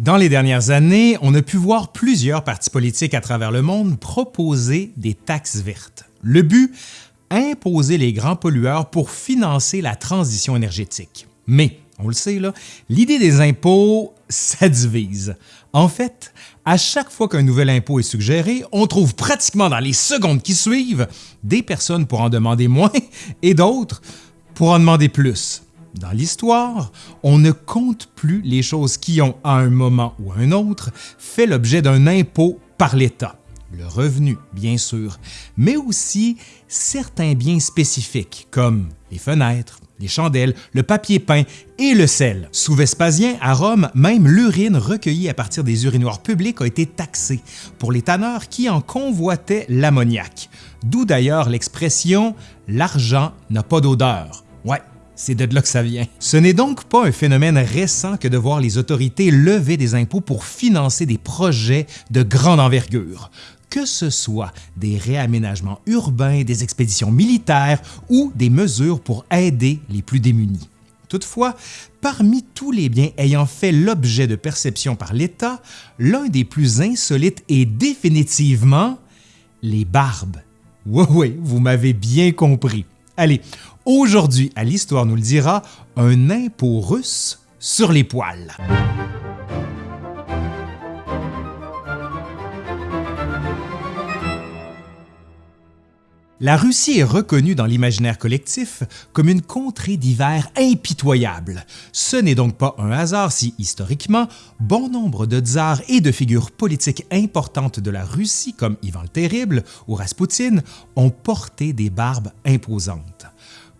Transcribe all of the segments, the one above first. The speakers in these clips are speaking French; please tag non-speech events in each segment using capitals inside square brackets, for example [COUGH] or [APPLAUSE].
Dans les dernières années, on a pu voir plusieurs partis politiques à travers le monde proposer des taxes vertes. Le but Imposer les grands pollueurs pour financer la transition énergétique. Mais, on le sait, l'idée des impôts, [LAUGHS] ça divise. En fait, à chaque fois qu'un nouvel impôt est suggéré, on trouve pratiquement dans les secondes qui suivent des personnes pour en demander moins [LAUGHS] et d'autres pour en demander plus. Dans l'histoire, on ne compte plus les choses qui ont, à un moment ou à un autre, fait l'objet d'un impôt par l'État. Le revenu, bien sûr, mais aussi certains biens spécifiques comme les fenêtres, les chandelles, le papier peint et le sel. Sous Vespasien, à Rome, même l'urine recueillie à partir des urinoirs publics a été taxée pour les tanneurs qui en convoitaient l'ammoniac. D'où d'ailleurs l'expression « l'argent n'a pas d'odeur ». C'est de là que ça vient. Ce n'est donc pas un phénomène récent que de voir les autorités lever des impôts pour financer des projets de grande envergure que ce soit des réaménagements urbains, des expéditions militaires ou des mesures pour aider les plus démunis. Toutefois, parmi tous les biens ayant fait l'objet de perception par l'État, l'un des plus insolites est définitivement les barbes. Oui, oui, vous m'avez bien compris. Allez, aujourd'hui, à l'Histoire nous le dira, un impôt russe sur les poils. La Russie est reconnue dans l'imaginaire collectif comme une contrée d'hiver impitoyable. Ce n'est donc pas un hasard si, historiquement, bon nombre de tsars et de figures politiques importantes de la Russie comme Ivan le Terrible ou Raspoutine ont porté des barbes imposantes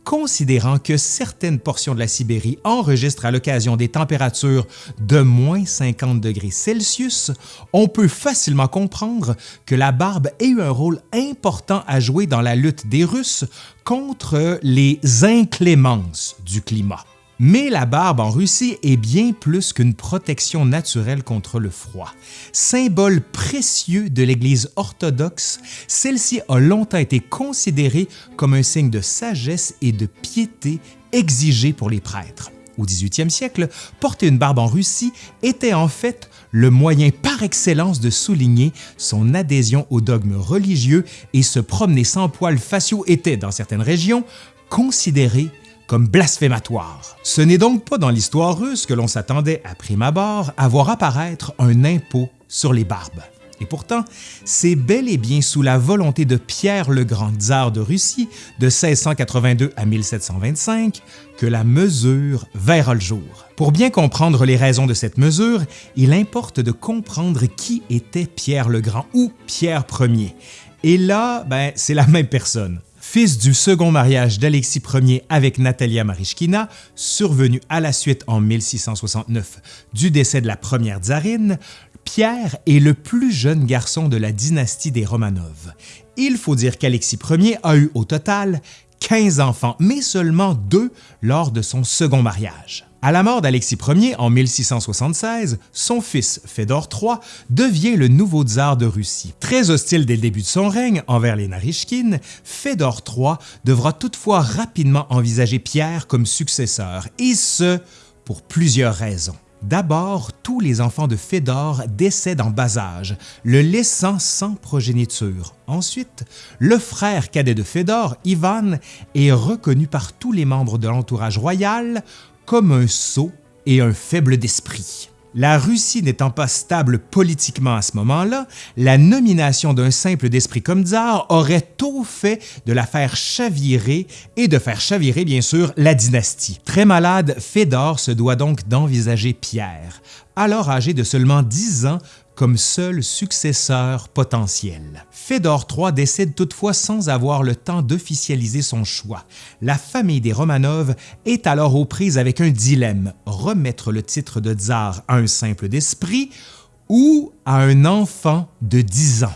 considérant que certaines portions de la Sibérie enregistrent à l'occasion des températures de moins 50 degrés Celsius, on peut facilement comprendre que la barbe ait eu un rôle important à jouer dans la lutte des Russes contre les inclémences du climat. Mais la barbe en Russie est bien plus qu'une protection naturelle contre le froid. Symbole précieux de l'Église orthodoxe, celle-ci a longtemps été considérée comme un signe de sagesse et de piété exigé pour les prêtres. Au 18e siècle, porter une barbe en Russie était en fait le moyen par excellence de souligner son adhésion au dogme religieux et se promener sans poils faciaux était, dans certaines régions, considéré comme blasphématoire. Ce n'est donc pas dans l'histoire russe que l'on s'attendait à prime abord à voir apparaître un impôt sur les barbes. Et pourtant, c'est bel et bien sous la volonté de Pierre le Grand tsar de Russie de 1682 à 1725 que la mesure verra le jour. Pour bien comprendre les raisons de cette mesure, il importe de comprendre qui était Pierre le Grand ou Pierre Ier. Et là, ben, c'est la même personne fils du second mariage d'Alexis Ier avec Natalia Marishkina, survenu à la suite en 1669 du décès de la première tsarine, Pierre est le plus jeune garçon de la dynastie des Romanov. Il faut dire qu'Alexis Ier a eu au total 15 enfants, mais seulement deux lors de son second mariage. À la mort d'Alexis Ier en 1676, son fils Fédor III devient le nouveau tsar de Russie. Très hostile dès le début de son règne envers les Narishkin, Fédor III devra toutefois rapidement envisager Pierre comme successeur, et ce, pour plusieurs raisons. D'abord, tous les enfants de Fédor décèdent en bas âge, le laissant sans progéniture. Ensuite, le frère cadet de Fédor, Ivan, est reconnu par tous les membres de l'entourage royal comme un sot et un faible d'esprit. La Russie n'étant pas stable politiquement à ce moment-là, la nomination d'un simple d'esprit comme tsar aurait tôt fait de la faire chavirer et de faire chavirer bien sûr la dynastie. Très malade, Fédor se doit donc d'envisager Pierre, alors âgé de seulement 10 ans, comme seul successeur potentiel. Fédor III décède toutefois sans avoir le temps d'officialiser son choix. La famille des Romanov est alors aux prises avec un dilemme, remettre le titre de tsar à un simple d'esprit ou à un enfant de 10 ans?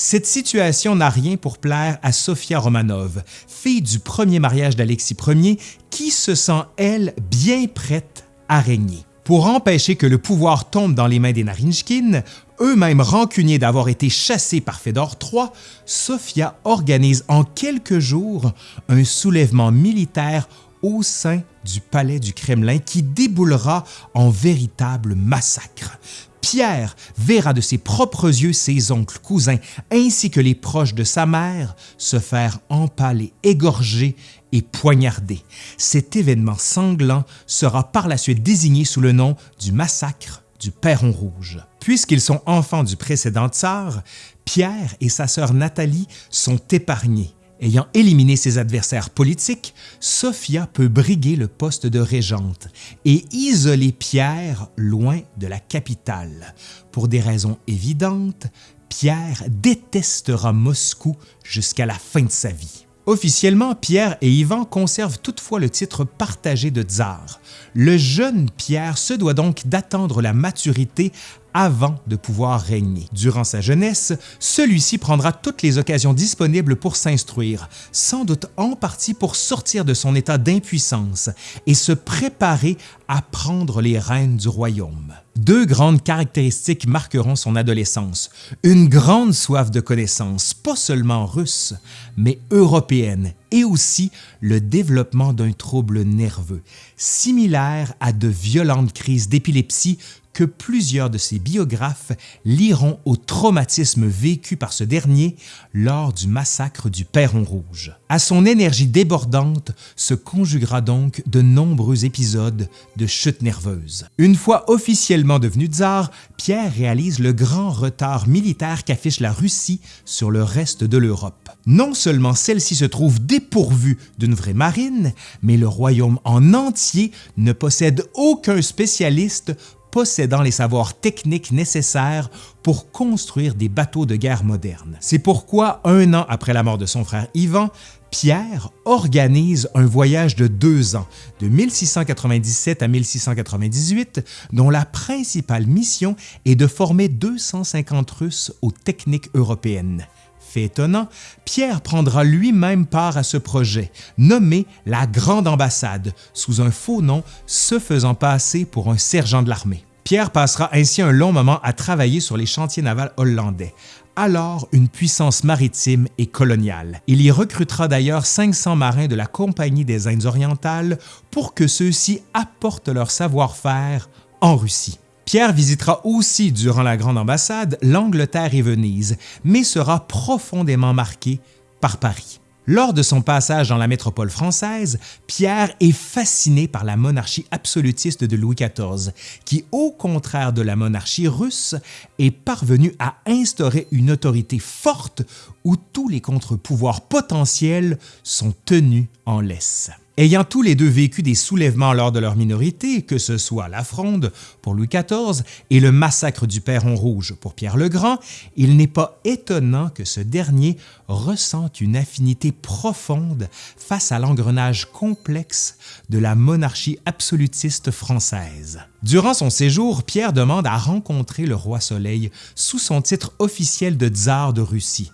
Cette situation n'a rien pour plaire à Sofia Romanov, fille du premier mariage d'Alexis Ier, qui se sent, elle, bien prête à régner. Pour empêcher que le pouvoir tombe dans les mains des Narinjkin, eux-mêmes rancuniers d'avoir été chassés par Fédor III, Sofia organise en quelques jours un soulèvement militaire au sein du palais du Kremlin qui déboulera en véritable massacre. Pierre verra de ses propres yeux ses oncles, cousins, ainsi que les proches de sa mère se faire empaler, égorger et poignarder. Cet événement sanglant sera par la suite désigné sous le nom du massacre du Perron Rouge. Puisqu'ils sont enfants du précédent tsar, Pierre et sa sœur Nathalie sont épargnés Ayant éliminé ses adversaires politiques, Sophia peut briguer le poste de régente et isoler Pierre loin de la capitale. Pour des raisons évidentes, Pierre détestera Moscou jusqu'à la fin de sa vie. Officiellement, Pierre et Ivan conservent toutefois le titre partagé de tsar. Le jeune Pierre se doit donc d'attendre la maturité avant de pouvoir régner. Durant sa jeunesse, celui-ci prendra toutes les occasions disponibles pour s'instruire, sans doute en partie pour sortir de son état d'impuissance et se préparer à prendre les rênes du royaume. Deux grandes caractéristiques marqueront son adolescence. Une grande soif de connaissances, pas seulement russe, mais européenne, et aussi le développement d'un trouble nerveux, similaire à de violentes crises d'épilepsie que plusieurs de ses biographes liront au traumatisme vécu par ce dernier lors du massacre du Perron Rouge. À son énergie débordante se conjuguera donc de nombreux épisodes de chute nerveuse. Une fois officiellement devenu tsar, Pierre réalise le grand retard militaire qu'affiche la Russie sur le reste de l'Europe. Non seulement celle-ci se trouve dépourvue d'une vraie marine, mais le royaume en entier ne possède aucun spécialiste possédant les savoirs techniques nécessaires pour construire des bateaux de guerre modernes. C'est pourquoi, un an après la mort de son frère Ivan, Pierre organise un voyage de deux ans, de 1697 à 1698, dont la principale mission est de former 250 Russes aux techniques européennes. Fait étonnant, Pierre prendra lui-même part à ce projet, nommé la Grande Ambassade, sous un faux nom se faisant passer pour un sergent de l'armée. Pierre passera ainsi un long moment à travailler sur les chantiers navals hollandais, alors une puissance maritime et coloniale. Il y recrutera d'ailleurs 500 marins de la Compagnie des Indes orientales pour que ceux-ci apportent leur savoir-faire en Russie. Pierre visitera aussi durant la Grande Ambassade l'Angleterre et Venise, mais sera profondément marqué par Paris. Lors de son passage dans la métropole française, Pierre est fasciné par la monarchie absolutiste de Louis XIV, qui, au contraire de la monarchie russe, est parvenue à instaurer une autorité forte où tous les contre-pouvoirs potentiels sont tenus en laisse. Ayant tous les deux vécu des soulèvements lors de leur minorité, que ce soit la Fronde pour Louis XIV et le massacre du Perron Rouge pour Pierre le Grand, il n'est pas étonnant que ce dernier ressente une affinité profonde face à l'engrenage complexe de la monarchie absolutiste française. Durant son séjour, Pierre demande à rencontrer le roi Soleil sous son titre officiel de tsar de Russie.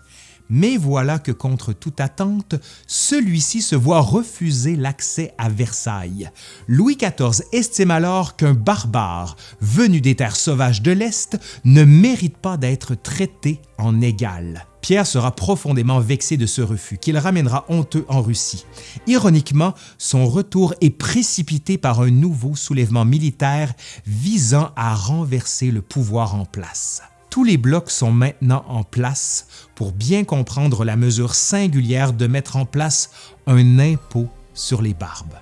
Mais voilà que contre toute attente, celui-ci se voit refuser l'accès à Versailles. Louis XIV estime alors qu'un barbare venu des terres sauvages de l'Est ne mérite pas d'être traité en égal. Pierre sera profondément vexé de ce refus qu'il ramènera honteux en Russie. Ironiquement, son retour est précipité par un nouveau soulèvement militaire visant à renverser le pouvoir en place. Tous les blocs sont maintenant en place pour bien comprendre la mesure singulière de mettre en place un impôt sur les barbes.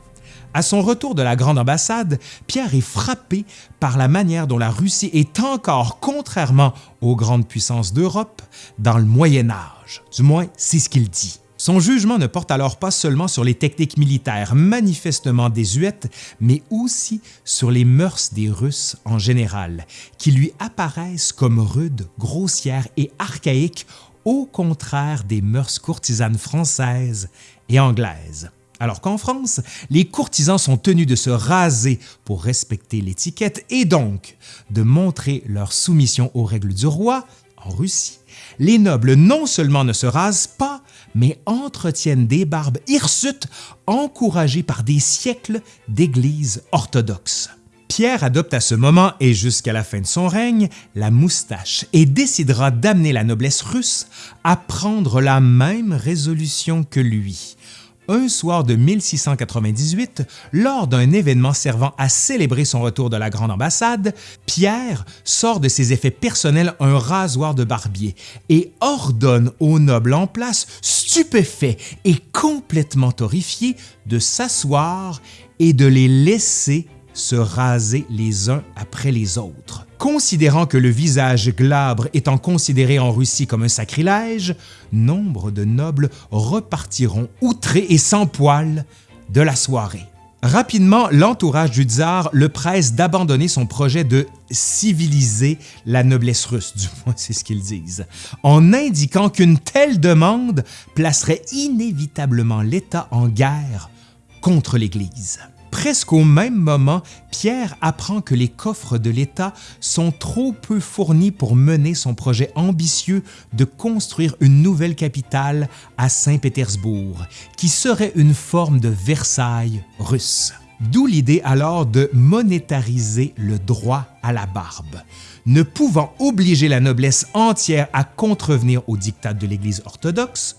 À son retour de la Grande Ambassade, Pierre est frappé par la manière dont la Russie est encore, contrairement aux grandes puissances d'Europe, dans le Moyen Âge. Du moins, c'est ce qu'il dit. Son jugement ne porte alors pas seulement sur les techniques militaires manifestement désuètes, mais aussi sur les mœurs des Russes en général, qui lui apparaissent comme rudes, grossières et archaïques au contraire des mœurs courtisanes françaises et anglaises. Alors qu'en France, les courtisans sont tenus de se raser pour respecter l'étiquette et donc de montrer leur soumission aux règles du roi, en Russie, les nobles non seulement ne se rasent pas, mais entretiennent des barbes hirsutes encouragées par des siècles d'églises orthodoxes. Pierre adopte à ce moment et jusqu'à la fin de son règne la moustache et décidera d'amener la noblesse russe à prendre la même résolution que lui. Un soir de 1698, lors d'un événement servant à célébrer son retour de la Grande Ambassade, Pierre sort de ses effets personnels un rasoir de barbier et ordonne aux nobles en place, stupéfaits et complètement horrifiés, de s'asseoir et de les laisser se raser les uns après les autres. Considérant que le visage glabre étant considéré en Russie comme un sacrilège, nombre de nobles repartiront outrés et sans poils de la soirée. Rapidement, l'entourage du tsar le presse d'abandonner son projet de civiliser la noblesse russe, [LAUGHS] du moins c'est ce qu'ils disent, en indiquant qu'une telle demande placerait inévitablement l'État en guerre contre l'Église. Presque au même moment, Pierre apprend que les coffres de l'État sont trop peu fournis pour mener son projet ambitieux de construire une nouvelle capitale à Saint-Pétersbourg, qui serait une forme de Versailles russe. D'où l'idée alors de monétariser le droit à la barbe. Ne pouvant obliger la noblesse entière à contrevenir au diktat de l'Église orthodoxe,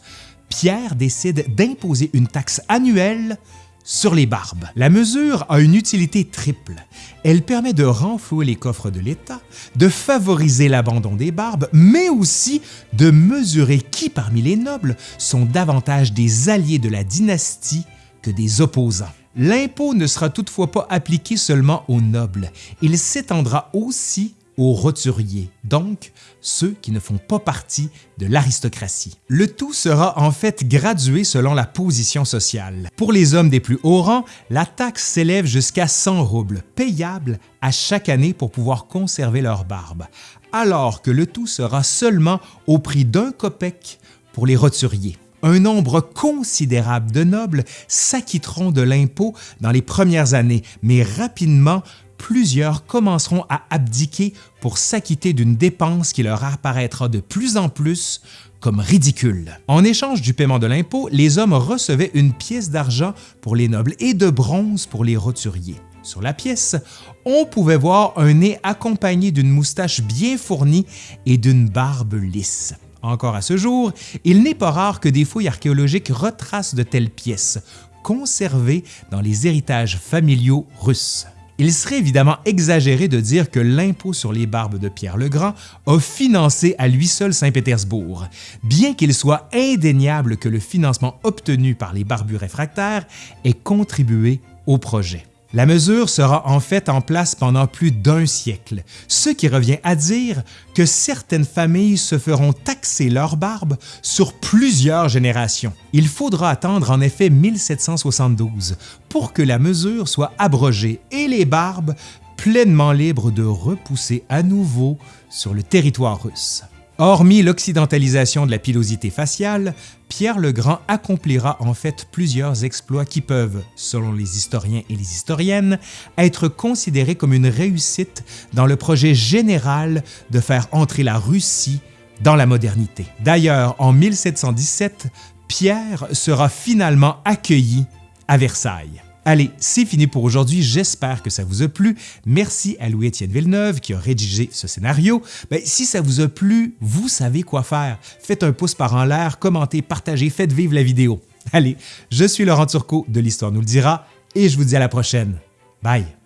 Pierre décide d'imposer une taxe annuelle sur les barbes. La mesure a une utilité triple. Elle permet de renflouer les coffres de l'État, de favoriser l'abandon des barbes, mais aussi de mesurer qui parmi les nobles sont davantage des alliés de la dynastie que des opposants. L'impôt ne sera toutefois pas appliqué seulement aux nobles, il s'étendra aussi aux roturiers, donc ceux qui ne font pas partie de l'aristocratie. Le tout sera en fait gradué selon la position sociale. Pour les hommes des plus hauts rangs, la taxe s'élève jusqu'à 100 roubles, payables à chaque année pour pouvoir conserver leur barbe, alors que le tout sera seulement au prix d'un copec pour les roturiers un nombre considérable de nobles s'acquitteront de l'impôt dans les premières années, mais rapidement, plusieurs commenceront à abdiquer pour s'acquitter d'une dépense qui leur apparaîtra de plus en plus comme ridicule. En échange du paiement de l'impôt, les hommes recevaient une pièce d'argent pour les nobles et de bronze pour les roturiers. Sur la pièce, on pouvait voir un nez accompagné d'une moustache bien fournie et d'une barbe lisse. Encore à ce jour, il n'est pas rare que des fouilles archéologiques retracent de telles pièces, conservées dans les héritages familiaux russes. Il serait évidemment exagéré de dire que l'impôt sur les barbes de Pierre le Grand a financé à lui seul Saint-Pétersbourg, bien qu'il soit indéniable que le financement obtenu par les barbus réfractaires ait contribué au projet. La mesure sera en fait en place pendant plus d'un siècle, ce qui revient à dire que certaines familles se feront taxer leur barbe sur plusieurs générations. Il faudra attendre en effet 1772 pour que la mesure soit abrogée et les barbes pleinement libres de repousser à nouveau sur le territoire russe. Hormis l'occidentalisation de la pilosité faciale, Pierre le Grand accomplira en fait plusieurs exploits qui peuvent, selon les historiens et les historiennes, être considérés comme une réussite dans le projet général de faire entrer la Russie dans la modernité. D'ailleurs, en 1717, Pierre sera finalement accueilli à Versailles. Allez, c'est fini pour aujourd'hui, j'espère que ça vous a plu. Merci à Louis-Étienne Villeneuve qui a rédigé ce scénario. Ben, si ça vous a plu, vous savez quoi faire. Faites un pouce par en l'air, commentez, partagez, faites vivre la vidéo. Allez, je suis Laurent Turcot de l'Histoire nous le dira et je vous dis à la prochaine. Bye!